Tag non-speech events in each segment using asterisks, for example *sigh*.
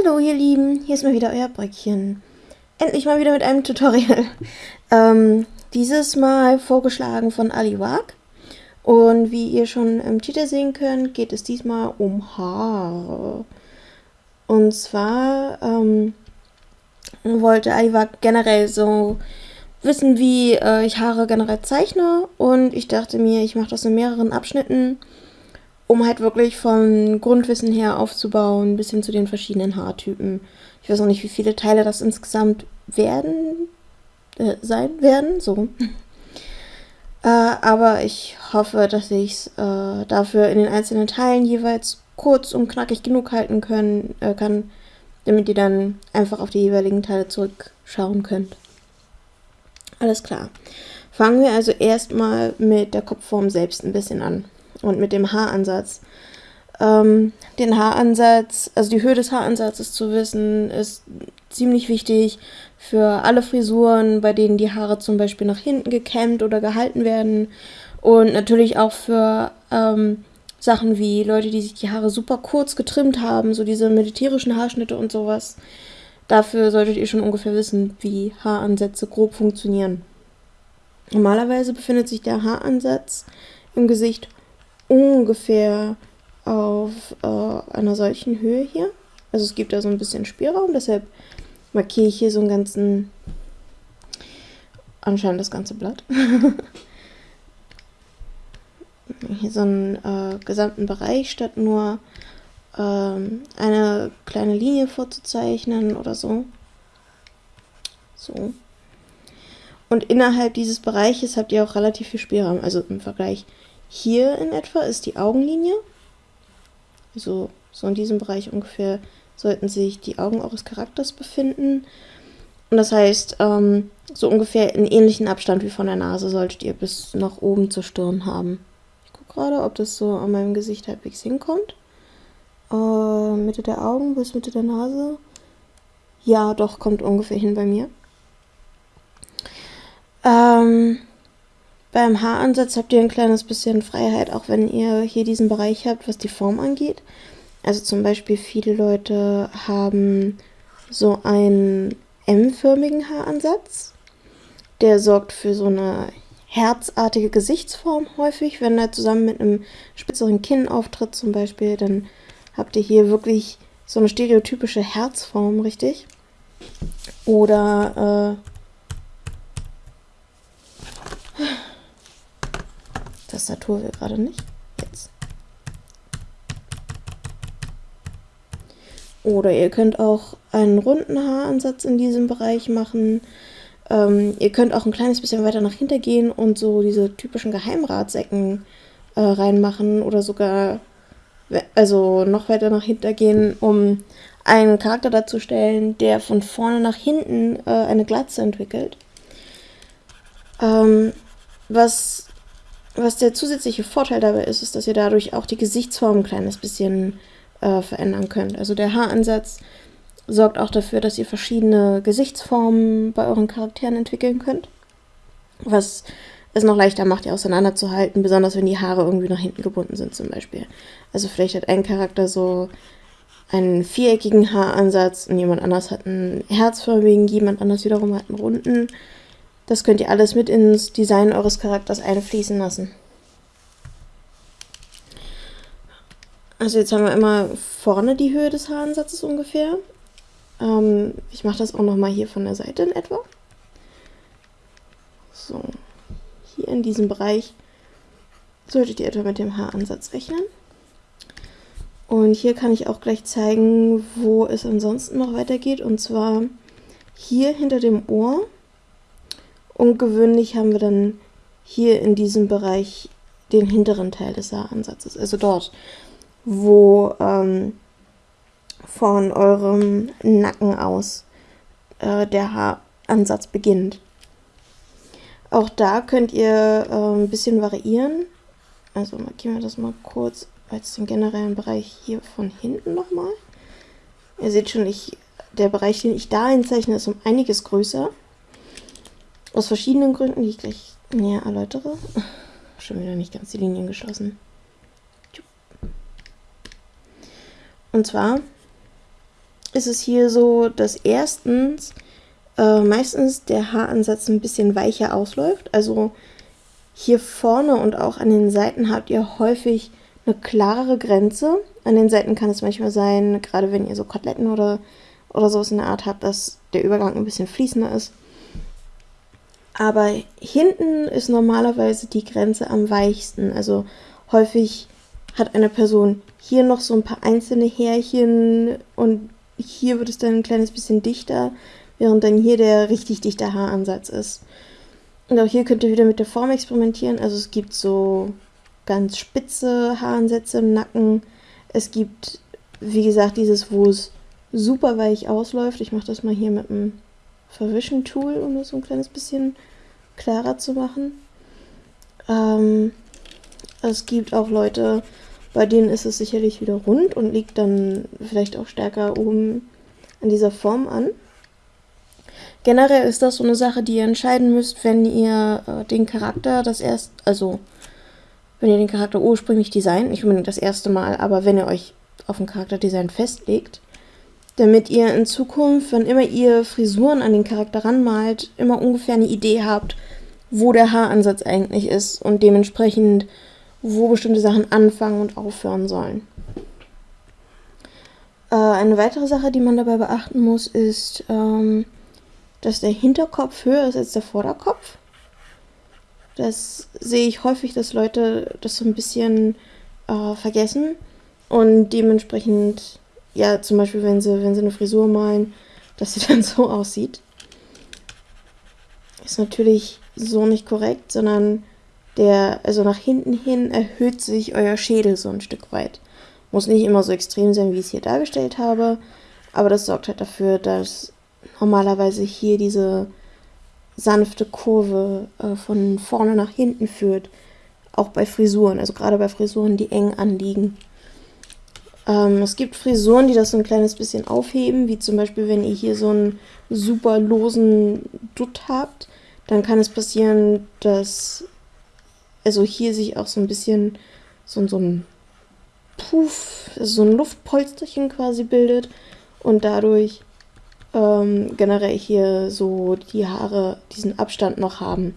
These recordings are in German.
Hallo ihr Lieben, hier ist mal wieder euer Bröckchen. Endlich mal wieder mit einem Tutorial. *laughs* Ähm, dieses Mal vorgeschlagen von Ali Wag. Und wie ihr schon im Titel sehen könnt, geht es diesmal um Haare. Und zwar ähm, wollte Ali Wag generell so wissen, wie äh, ich Haare generell zeichne. Und ich dachte mir, ich mache das in mehreren Abschnitten um halt wirklich vom Grundwissen her aufzubauen, bis hin zu den verschiedenen Haartypen. Ich weiß auch nicht, wie viele Teile das insgesamt werden, äh, sein werden, so. *laughs* äh, aber ich hoffe, dass ich es äh, dafür in den einzelnen Teilen jeweils kurz und knackig genug halten können, äh, kann, damit ihr dann einfach auf die jeweiligen Teile zurückschauen könnt. Alles klar. Fangen wir also erstmal mit der Kopfform selbst ein bisschen an und mit dem Haaransatz. Ähm, den Haaransatz, also die Höhe des Haaransatzes zu wissen, ist ziemlich wichtig für alle Frisuren, bei denen die Haare zum Beispiel nach hinten gekämmt oder gehalten werden. Und natürlich auch für ähm, Sachen wie Leute, die sich die Haare super kurz getrimmt haben, so diese militärischen Haarschnitte und sowas. Dafür solltet ihr schon ungefähr wissen, wie Haaransätze grob funktionieren. Normalerweise befindet sich der Haaransatz im Gesicht ungefähr auf äh, einer solchen Höhe hier. Also es gibt da so ein bisschen Spielraum, deshalb markiere ich hier so einen ganzen, anscheinend das ganze Blatt. *laughs* hier so einen äh, gesamten Bereich, statt nur ähm, eine kleine Linie vorzuzeichnen oder so. So. Und innerhalb dieses Bereiches habt ihr auch relativ viel Spielraum, also im Vergleich hier in etwa ist die Augenlinie. So, so in diesem Bereich ungefähr sollten sich die Augen eures Charakters befinden. Und das heißt, ähm, so ungefähr in ähnlichen Abstand wie von der Nase solltet ihr bis nach oben zur Stirn haben. Ich gucke gerade, ob das so an meinem Gesicht halbwegs hinkommt. Äh, Mitte der Augen bis Mitte der Nase. Ja, doch, kommt ungefähr hin bei mir. Ähm, beim Haaransatz habt ihr ein kleines bisschen Freiheit, auch wenn ihr hier diesen Bereich habt, was die Form angeht. Also zum Beispiel viele Leute haben so einen M-förmigen Haaransatz. Der sorgt für so eine herzartige Gesichtsform häufig. Wenn er zusammen mit einem spitzeren Kinn auftritt zum Beispiel, dann habt ihr hier wirklich so eine stereotypische Herzform, richtig? Oder äh, Tastatur will gerade nicht. Jetzt. Oder ihr könnt auch einen runden Haaransatz in diesem Bereich machen. Ähm, ihr könnt auch ein kleines bisschen weiter nach hinten gehen und so diese typischen Geheimratsecken äh, reinmachen oder sogar also noch weiter nach hinten gehen, um einen Charakter darzustellen, der von vorne nach hinten äh, eine Glatze entwickelt. Ähm, was was der zusätzliche Vorteil dabei ist, ist, dass ihr dadurch auch die Gesichtsform ein kleines bisschen äh, verändern könnt. Also der Haaransatz sorgt auch dafür, dass ihr verschiedene Gesichtsformen bei euren Charakteren entwickeln könnt. Was es noch leichter macht, die auseinanderzuhalten, besonders wenn die Haare irgendwie nach hinten gebunden sind zum Beispiel. Also vielleicht hat ein Charakter so einen viereckigen Haaransatz und jemand anders hat einen herzförmigen, jemand anders wiederum hat einen runden. Das könnt ihr alles mit ins Design eures Charakters einfließen lassen. Also jetzt haben wir immer vorne die Höhe des Haaransatzes ungefähr. Ähm, ich mache das auch nochmal hier von der Seite in etwa. So, hier in diesem Bereich solltet ihr etwa mit dem Haaransatz rechnen. Und hier kann ich auch gleich zeigen, wo es ansonsten noch weitergeht. Und zwar hier hinter dem Ohr Ungewöhnlich haben wir dann hier in diesem Bereich den hinteren Teil des Haaransatzes, also dort, wo ähm, von eurem Nacken aus äh, der Haaransatz beginnt. Auch da könnt ihr äh, ein bisschen variieren. Also markieren wir das mal kurz als den generellen Bereich hier von hinten nochmal. Ihr seht schon, ich, der Bereich, den ich da einzeichne, ist um einiges größer. Aus verschiedenen Gründen, die ich gleich näher erläutere. Schon wieder nicht ganz die Linien geschlossen. Und zwar ist es hier so, dass erstens äh, meistens der Haaransatz ein bisschen weicher ausläuft. Also hier vorne und auch an den Seiten habt ihr häufig eine klarere Grenze. An den Seiten kann es manchmal sein, gerade wenn ihr so Koteletten oder, oder sowas in der Art habt, dass der Übergang ein bisschen fließender ist. Aber hinten ist normalerweise die Grenze am weichsten. Also häufig hat eine Person hier noch so ein paar einzelne Härchen und hier wird es dann ein kleines bisschen dichter, während dann hier der richtig dichte Haaransatz ist. Und auch hier könnt ihr wieder mit der Form experimentieren. Also es gibt so ganz spitze Haaransätze im Nacken. Es gibt, wie gesagt, dieses, wo es super weich ausläuft. Ich mache das mal hier mit einem Verwischen-Tool, um das so ein kleines bisschen klarer zu machen. Ähm, es gibt auch Leute, bei denen ist es sicherlich wieder rund und liegt dann vielleicht auch stärker oben an dieser Form an. Generell ist das so eine Sache, die ihr entscheiden müsst, wenn ihr äh, den Charakter das erst, also wenn ihr den Charakter ursprünglich designt, nicht unbedingt das erste Mal, aber wenn ihr euch auf ein Charakterdesign festlegt, damit ihr in Zukunft, wenn immer ihr Frisuren an den Charakter ranmalt, immer ungefähr eine Idee habt, wo der Haaransatz eigentlich ist und dementsprechend, wo bestimmte Sachen anfangen und aufhören sollen. Äh, eine weitere Sache, die man dabei beachten muss, ist, ähm, dass der Hinterkopf höher ist als der Vorderkopf. Das sehe ich häufig, dass Leute das so ein bisschen äh, vergessen und dementsprechend, ja, zum Beispiel, wenn sie, wenn sie eine Frisur malen, dass sie *laughs* dann so aussieht. Ist natürlich so nicht korrekt, sondern der, also nach hinten hin erhöht sich euer Schädel so ein Stück weit. Muss nicht immer so extrem sein, wie ich es hier dargestellt habe, aber das sorgt halt dafür, dass normalerweise hier diese sanfte Kurve äh, von vorne nach hinten führt. Auch bei Frisuren, also gerade bei Frisuren, die eng anliegen. Ähm, es gibt Frisuren, die das so ein kleines bisschen aufheben, wie zum Beispiel, wenn ihr hier so einen super losen Dutt habt, dann kann es passieren, dass also hier sich auch so ein bisschen so, so ein Puff, also so ein Luftpolsterchen quasi bildet und dadurch ähm, generell hier so die Haare diesen Abstand noch haben.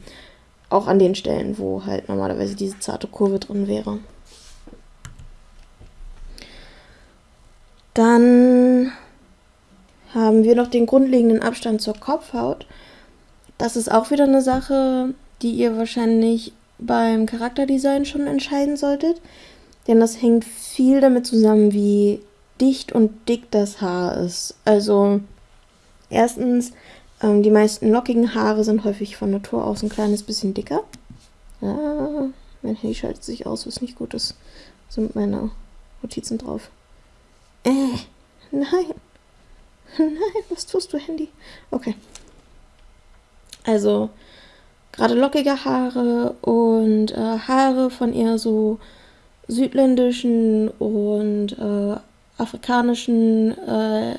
Auch an den Stellen, wo halt normalerweise diese zarte Kurve drin wäre. Dann haben wir noch den grundlegenden Abstand zur Kopfhaut. Das ist auch wieder eine Sache, die ihr wahrscheinlich beim Charakterdesign schon entscheiden solltet. Denn das hängt viel damit zusammen, wie dicht und dick das Haar ist. Also Erstens, ähm, die meisten lockigen Haare sind häufig von Natur aus ein kleines bisschen dicker. Ah, mein Handy schaltet sich aus, was nicht gut ist. Sind meine Notizen drauf. Äh, nein. Nein, was tust du, Handy? Okay. Also, gerade lockige Haare und äh, Haare von eher so südländischen und äh, afrikanischen äh,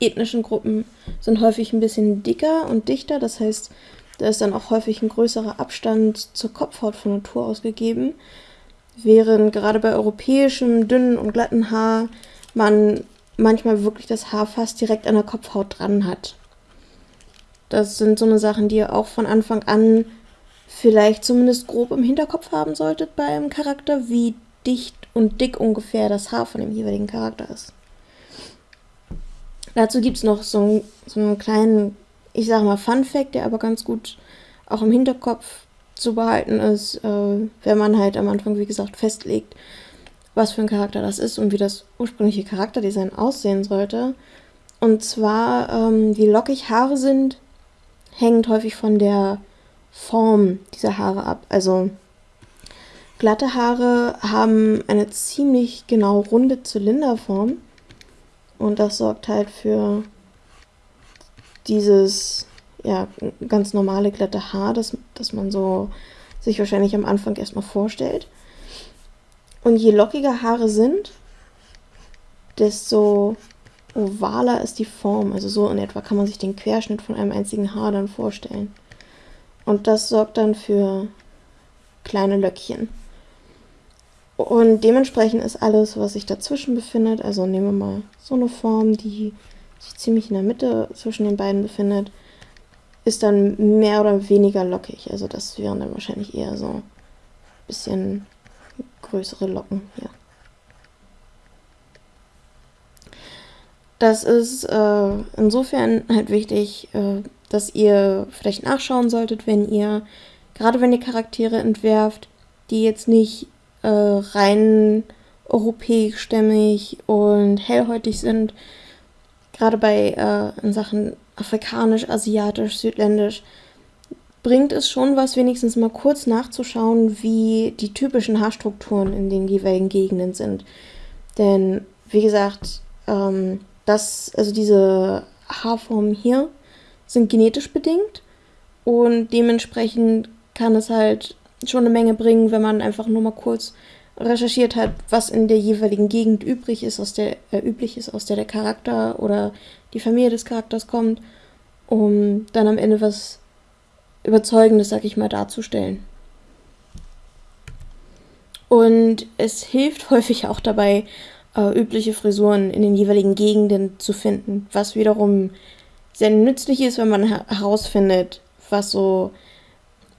ethnischen Gruppen sind häufig ein bisschen dicker und dichter. Das heißt, da ist dann auch häufig ein größerer Abstand zur Kopfhaut von Natur aus gegeben. Während gerade bei europäischem, dünnen und glatten Haar man manchmal wirklich das Haar fast direkt an der Kopfhaut dran hat. Das sind so eine Sachen, die ihr auch von Anfang an vielleicht zumindest grob im Hinterkopf haben solltet bei einem Charakter, wie dicht und dick ungefähr das Haar von dem jeweiligen Charakter ist. Dazu gibt es noch so, ein, so einen kleinen, ich sage mal, Fun-Fact, der aber ganz gut auch im Hinterkopf zu behalten ist, äh, wenn man halt am Anfang, wie gesagt, festlegt, was für ein Charakter das ist und wie das ursprüngliche Charakterdesign aussehen sollte. Und zwar, ähm, wie lockig Haare sind, hängt häufig von der Form dieser Haare ab. Also glatte Haare haben eine ziemlich genau runde Zylinderform und das sorgt halt für dieses ja, ganz normale glatte Haar, das, das man so sich wahrscheinlich am Anfang erstmal vorstellt. Und je lockiger Haare sind, desto ovaler ist die Form. Also so in etwa kann man sich den Querschnitt von einem einzigen Haar dann vorstellen. Und das sorgt dann für kleine Löckchen. Und dementsprechend ist alles, was sich dazwischen befindet, also nehmen wir mal so eine Form, die sich ziemlich in der Mitte zwischen den beiden befindet, ist dann mehr oder weniger lockig. Also das wären dann wahrscheinlich eher so ein bisschen größere Locken hier. Das ist äh, insofern halt wichtig, äh, dass ihr vielleicht nachschauen solltet, wenn ihr, gerade wenn ihr Charaktere entwerft, die jetzt nicht äh, rein europäischstämmig und hellhäutig sind, gerade bei äh, in Sachen afrikanisch, asiatisch, südländisch, bringt es schon was, wenigstens mal kurz nachzuschauen, wie die typischen Haarstrukturen in den jeweiligen Gegenden sind. Denn, wie gesagt, ähm, das, also diese Haarformen hier sind genetisch bedingt und dementsprechend kann es halt schon eine Menge bringen, wenn man einfach nur mal kurz recherchiert hat, was in der jeweiligen Gegend übrig ist, aus der äh, üblich ist, aus der der Charakter oder die Familie des Charakters kommt, um dann am Ende was Überzeugendes, sag ich mal, darzustellen. Und es hilft *laughs* häufig auch dabei, äh, übliche Frisuren in den jeweiligen Gegenden zu finden, was wiederum sehr nützlich ist, wenn man herausfindet, was so,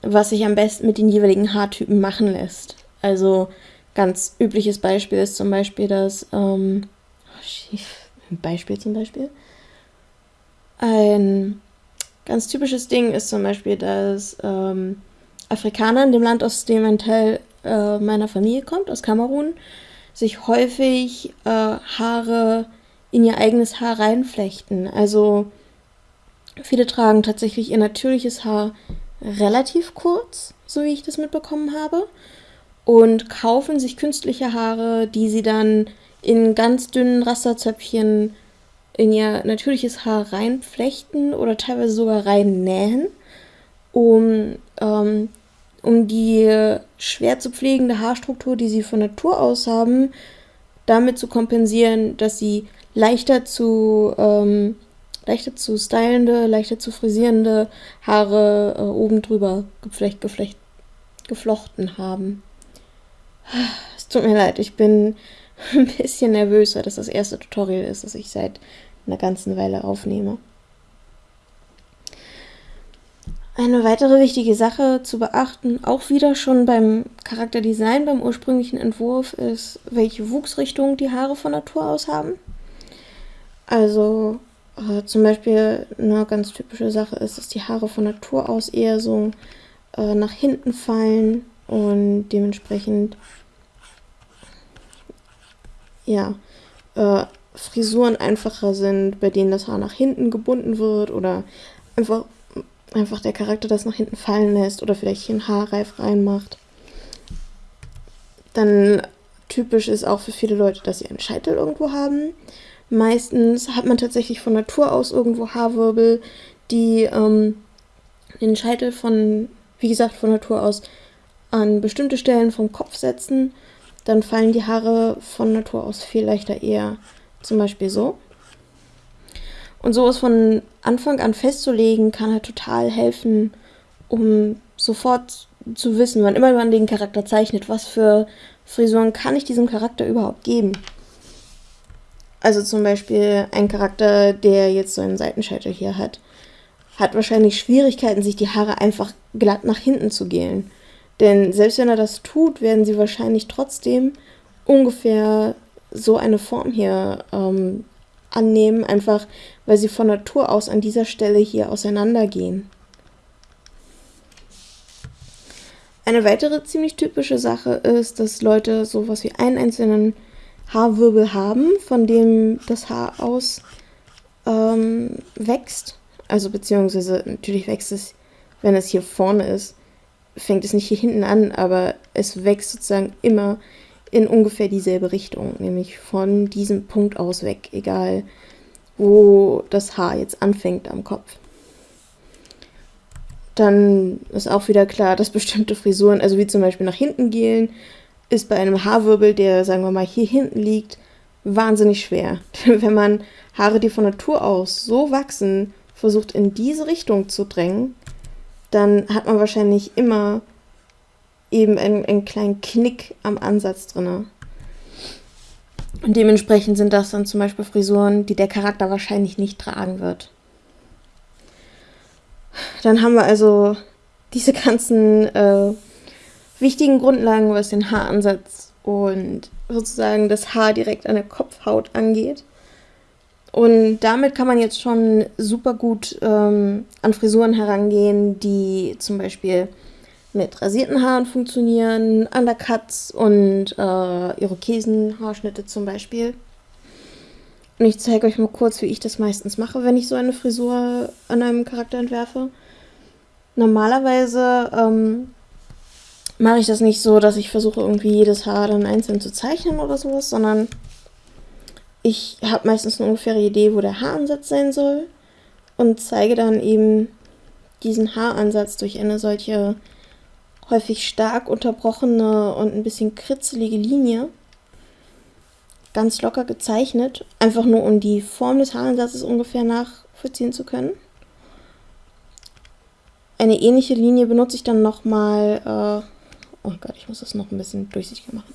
was sich am besten mit den jeweiligen Haartypen machen lässt. Also ganz übliches Beispiel ist zum Beispiel das, ähm, oh, Beispiel zum Beispiel. Ein ganz typisches Ding ist zum Beispiel, dass ähm, Afrikaner in dem Land, aus dem ein Teil äh, meiner Familie kommt, aus Kamerun, sich häufig äh, Haare in ihr eigenes Haar reinflechten. Also viele tragen tatsächlich ihr natürliches Haar relativ kurz, so wie ich das mitbekommen habe, und kaufen sich künstliche Haare, die sie dann in ganz dünnen Rasterzöpfchen in ihr natürliches Haar reinflechten oder teilweise sogar reinnähen, um ähm, um die schwer zu pflegende Haarstruktur, die sie von Natur aus haben, damit zu kompensieren, dass sie leichter zu, ähm, leichter zu stylende, leichter zu frisierende Haare äh, oben drüber geflecht, geflecht, geflochten haben. Es tut mir leid, ich bin *laughs* ein bisschen nervös, weil das das erste Tutorial ist, das ich seit einer ganzen Weile aufnehme. Eine weitere wichtige Sache zu beachten, auch wieder schon beim Charakterdesign, beim ursprünglichen Entwurf, ist, welche Wuchsrichtung die Haare von Natur aus haben. Also äh, zum Beispiel eine ganz typische Sache ist, dass die Haare von Natur aus eher so äh, nach hinten fallen und dementsprechend ja äh, Frisuren einfacher sind, bei denen das Haar nach hinten gebunden wird oder einfach einfach der Charakter das nach hinten fallen lässt oder vielleicht hier einen Haarreif reinmacht. Dann typisch ist auch für viele Leute, dass sie einen Scheitel irgendwo haben. Meistens hat man tatsächlich von Natur aus irgendwo Haarwirbel, die ähm, den Scheitel von, wie gesagt, von Natur aus an bestimmte Stellen vom Kopf setzen. Dann fallen die Haare von Natur aus viel leichter eher zum Beispiel so. Und sowas von Anfang an festzulegen, kann halt total helfen, um sofort zu wissen, wann immer man den Charakter zeichnet, was für Frisuren kann ich diesem Charakter überhaupt geben. Also zum Beispiel ein Charakter, der jetzt so einen Seitenscheitel hier hat, hat wahrscheinlich Schwierigkeiten, sich die Haare einfach glatt nach hinten zu gelen. Denn selbst wenn er das tut, werden sie wahrscheinlich trotzdem ungefähr so eine Form hier ähm, annehmen, einfach weil sie von Natur aus an dieser Stelle hier auseinandergehen. Eine weitere ziemlich typische Sache ist, dass Leute sowas wie einen einzelnen Haarwirbel haben, von dem das Haar aus ähm, wächst. Also beziehungsweise natürlich wächst es, wenn es hier vorne ist, fängt es nicht hier hinten an, aber es wächst sozusagen immer in ungefähr dieselbe Richtung, nämlich von diesem Punkt aus weg, egal wo das Haar jetzt anfängt am Kopf. Dann ist auch wieder klar, dass bestimmte Frisuren, also wie zum Beispiel nach hinten gehen, ist bei einem Haarwirbel, der sagen wir mal hier hinten liegt, wahnsinnig schwer. *laughs* Wenn man Haare, die von Natur aus so wachsen, versucht in diese Richtung zu drängen, dann hat man wahrscheinlich immer eben einen, einen kleinen Knick am Ansatz drin. Und dementsprechend sind das dann zum Beispiel Frisuren, die der Charakter wahrscheinlich nicht tragen wird. Dann haben wir also diese ganzen äh, wichtigen Grundlagen, was den Haaransatz und sozusagen das Haar direkt an der Kopfhaut angeht. Und damit kann man jetzt schon super gut ähm, an Frisuren herangehen, die zum Beispiel mit rasierten Haaren funktionieren, Undercuts und äh, Irokesen-Haarschnitte zum Beispiel. Und ich zeige euch mal kurz, wie ich das meistens mache, wenn ich so eine Frisur an einem Charakter entwerfe. Normalerweise ähm, mache ich das nicht so, dass ich versuche, irgendwie jedes Haar dann einzeln zu zeichnen oder sowas, sondern ich habe meistens eine ungefähre Idee, wo der Haaransatz sein soll und zeige dann eben diesen Haaransatz durch eine solche häufig stark unterbrochene und ein bisschen kritzelige Linie. Ganz locker gezeichnet, einfach nur um die Form des Haaransatzes ungefähr nachvollziehen zu können. Eine ähnliche Linie benutze ich dann nochmal. Äh, oh Gott, ich muss das noch ein bisschen durchsichtiger machen.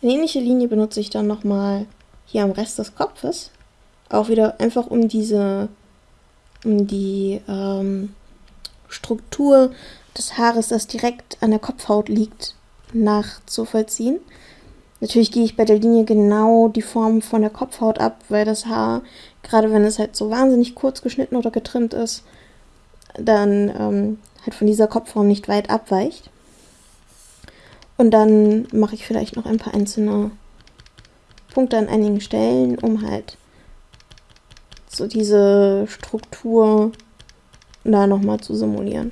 Eine ähnliche Linie benutze ich dann nochmal hier am Rest des Kopfes. Auch wieder einfach um diese, um die ähm, Struktur des Haares, das direkt an der Kopfhaut liegt, nachzuvollziehen. Natürlich gehe ich bei der Linie genau die Form von der Kopfhaut ab, weil das Haar, gerade wenn es halt so wahnsinnig kurz geschnitten oder getrimmt ist, dann ähm, halt von dieser Kopfform nicht weit abweicht. Und dann mache ich vielleicht noch ein paar einzelne Punkte an einigen Stellen, um halt so diese Struktur da nochmal zu simulieren.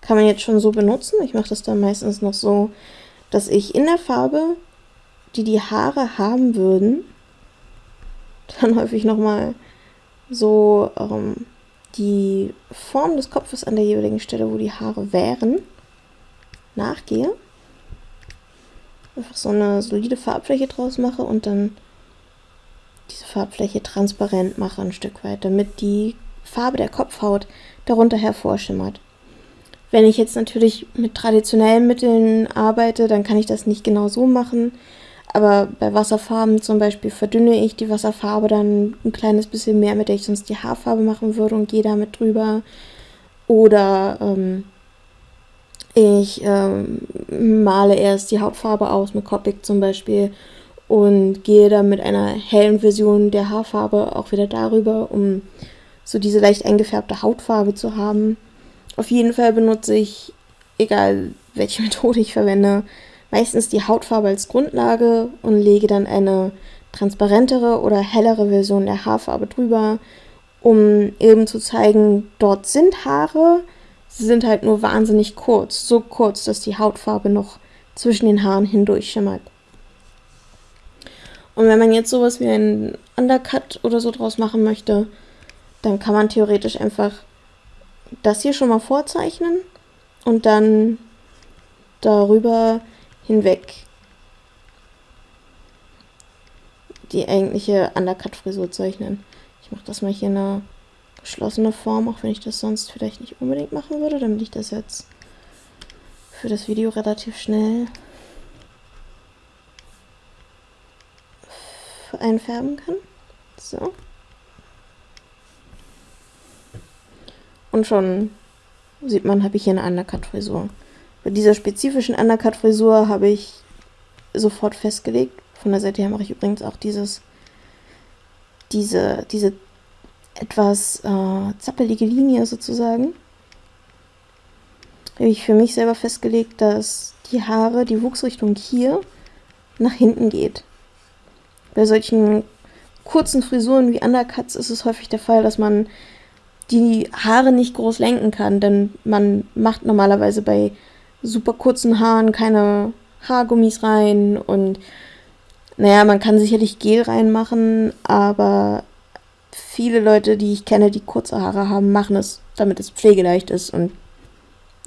Kann man jetzt schon so benutzen. Ich mache das dann meistens noch so, dass ich in der Farbe, die die Haare haben würden, *laughs* dann häufig nochmal so ähm, die Form des Kopfes an der jeweiligen Stelle, wo die Haare wären, nachgehe einfach so eine solide Farbfläche draus mache und dann diese Farbfläche transparent mache ein Stück weit, damit die Farbe der Kopfhaut darunter hervorschimmert. Wenn ich jetzt natürlich mit traditionellen Mitteln arbeite, dann kann ich das nicht genau so machen. Aber bei Wasserfarben zum Beispiel verdünne ich die Wasserfarbe dann ein kleines bisschen mehr, mit der ich sonst die Haarfarbe machen würde und gehe damit drüber. Oder ähm, ich ähm, male erst die Hauptfarbe aus mit Copic zum Beispiel und gehe dann mit einer hellen Version der Haarfarbe auch wieder darüber, um so diese leicht eingefärbte Hautfarbe zu haben. Auf jeden Fall benutze ich, egal welche *laughs* Methode ich verwende, meistens die Hautfarbe als Grundlage und lege dann eine transparentere oder hellere Version der Haarfarbe drüber, um eben zu zeigen, dort sind Haare, Sie sind halt nur wahnsinnig kurz, so kurz, dass die Hautfarbe noch zwischen den Haaren hindurch schimmert. Und wenn man jetzt sowas wie einen Undercut oder so draus machen möchte, dann kann man theoretisch einfach das hier schon mal vorzeichnen und dann darüber hinweg die eigentliche Undercut-Frisur zeichnen. Ich mache das mal hier in einer geschlossene Form, auch wenn ich das sonst vielleicht nicht unbedingt machen würde, damit ich das jetzt für das Video relativ schnell einfärben kann. So. Und schon sieht man, habe ich hier eine Undercut-Frisur. Bei dieser spezifischen Undercut-Frisur habe ich sofort festgelegt. Von der Seite her mache ich übrigens auch dieses, diese, diese etwas äh, zappelige Linie sozusagen, habe ich für mich selber festgelegt, dass die Haare, die Wuchsrichtung hier nach hinten geht. Bei solchen kurzen Frisuren wie Undercuts ist es häufig der Fall, dass man die Haare nicht groß lenken kann, denn man macht normalerweise bei super kurzen Haaren keine Haargummis rein und naja, man kann sicherlich Gel reinmachen, aber viele Leute, die ich kenne, die kurze Haare haben, machen es, damit es pflegeleicht ist und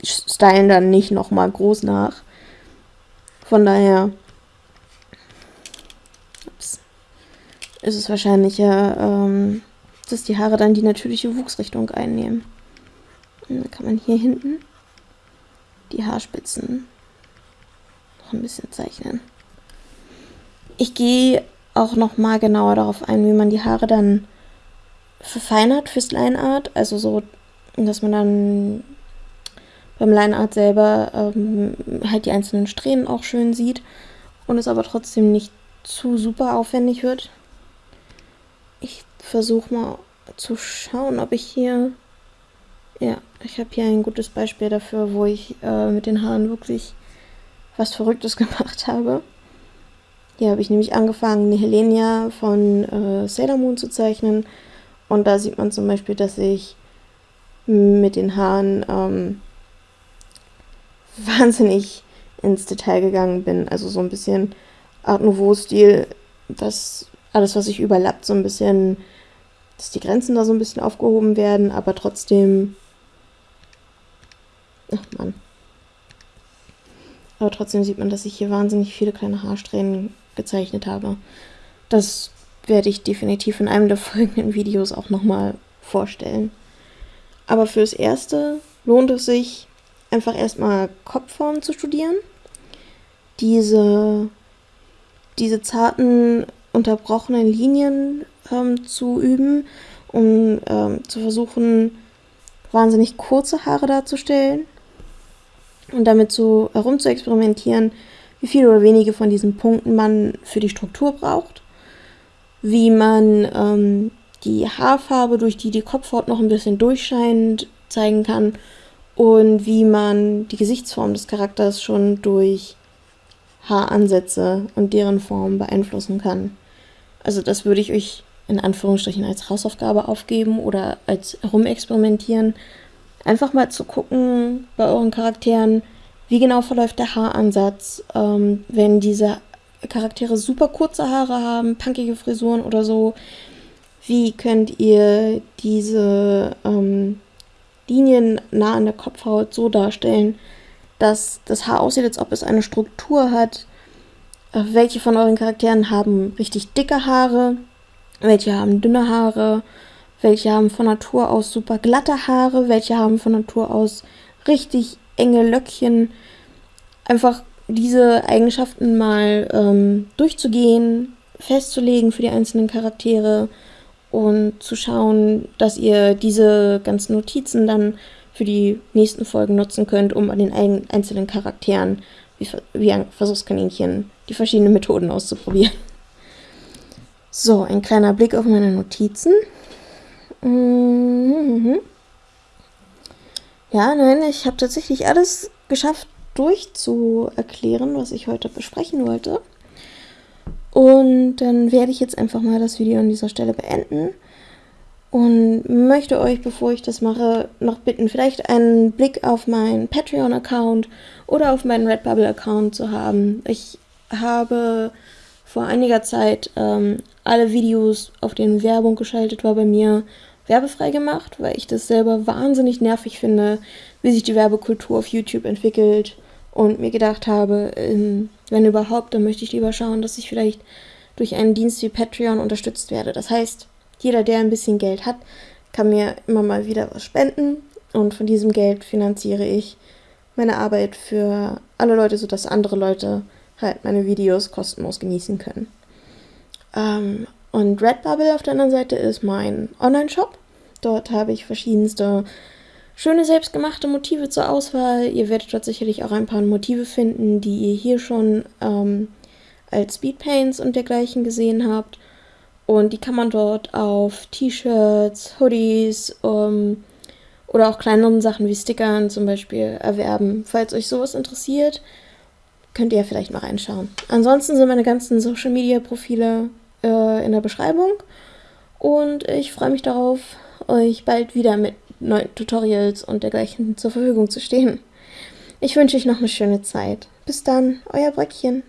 stylen dann nicht nochmal groß nach. Von daher ist es wahrscheinlicher, ähm, dass die Haare dann die natürliche Wuchsrichtung einnehmen. Und dann kann man hier hinten die Haarspitzen noch ein bisschen zeichnen. Ich gehe auch noch mal genauer darauf ein, wie man die Haare dann verfeinert fürs Lineart. Also so, dass man dann beim Lineart selber ähm, halt die einzelnen Strähnen auch schön sieht und es aber trotzdem nicht zu super aufwendig wird. Ich versuche mal zu schauen, ob ich hier... Ja, ich habe hier ein gutes Beispiel dafür, wo ich äh, mit den Haaren wirklich was Verrücktes *laughs* gemacht habe. Hier habe ich nämlich angefangen, Helenia von äh, Sailor Moon zu zeichnen. Und da sieht man zum Beispiel, dass ich mit den Haaren ähm, *laughs* wahnsinnig ins Detail gegangen bin. Also so ein bisschen Art Nouveau-Stil, dass alles, was sich überlappt, so ein bisschen, dass die Grenzen da so ein bisschen aufgehoben werden, aber trotzdem. Ach man. Aber trotzdem sieht man, dass ich hier wahnsinnig viele kleine Haarsträhnen gezeichnet habe. Das werde ich definitiv in einem der folgenden *laughs* Videos auch nochmal vorstellen. Aber fürs Erste lohnt es sich, einfach erstmal Kopfformen zu studieren. Diese, diese zarten, unterbrochenen Linien ähm, zu üben, um ähm, zu versuchen, wahnsinnig kurze Haare darzustellen und damit so herum zu experimentieren, wie viele oder wenige von diesen Punkten man für die Struktur braucht, wie man ähm, die Haarfarbe, durch die die Kopfhaut noch ein bisschen durchscheint, zeigen kann und wie man die Gesichtsform des Charakters schon durch Haaransätze und deren Form beeinflussen kann. Also das würde ich euch in Anführungsstrichen als Hausaufgabe aufgeben oder als herumexperimentieren. Einfach mal zu gucken bei euren Charakteren, wie genau verläuft der Haaransatz, ähm, wenn diese Charaktere super kurze Haare haben, punkige Frisuren oder so. Wie könnt ihr diese ähm, Linien nah an der Kopfhaut so darstellen, dass das Haar aussieht, als ob es eine Struktur hat. Äh, welche von euren Charakteren haben richtig dicke Haare? Welche haben dünne Haare? Welche haben von Natur aus super glatte Haare? Welche haben von Natur aus richtig enge Löckchen? Einfach diese Eigenschaften mal ähm, durchzugehen, festzulegen für die einzelnen Charaktere und zu schauen, dass ihr diese ganzen Notizen dann für die nächsten Folgen nutzen könnt, um an den einzelnen Charakteren wie, wie ein Versuchskaninchen die verschiedenen Methoden auszuprobieren. So, ein kleiner Blick auf meine Notizen. Mhm. Ja, nein, ich habe tatsächlich alles geschafft durchzuerklären, was ich heute besprechen wollte. Und dann werde ich jetzt einfach mal das Video an dieser Stelle beenden und möchte euch, bevor ich das mache, noch bitten, vielleicht einen Blick auf meinen Patreon-Account oder auf meinen Redbubble-Account zu haben. Ich habe vor einiger Zeit ähm, alle Videos, auf denen Werbung geschaltet war, bei mir werbefrei gemacht, weil ich das selber wahnsinnig nervig finde, wie sich die Werbekultur auf YouTube entwickelt und mir gedacht habe, ähm, wenn überhaupt, dann möchte ich lieber schauen, dass ich vielleicht durch einen Dienst wie Patreon unterstützt werde. Das heißt, jeder, der ein bisschen Geld hat, kann mir immer mal wieder was spenden und von diesem Geld finanziere ich meine Arbeit für alle Leute, sodass andere Leute halt meine Videos kostenlos genießen können. Ähm, und Redbubble auf der anderen Seite ist mein Online-Shop. Dort habe ich verschiedenste schöne selbstgemachte Motive zur Auswahl. Ihr werdet dort sicherlich auch ein paar Motive finden, die ihr hier schon ähm, als Speedpaints und dergleichen gesehen habt. Und die kann man dort auf T-Shirts, Hoodies ähm, oder auch kleineren Sachen wie Stickern zum Beispiel erwerben. Falls euch sowas interessiert, könnt ihr ja vielleicht mal reinschauen. Ansonsten sind meine ganzen Social Media Profile äh, in der Beschreibung. Und ich freue mich darauf, euch bald wieder mit neuen Tutorials und dergleichen zur Verfügung zu stehen. Ich wünsche euch noch eine schöne Zeit. Bis dann, euer Bröckchen.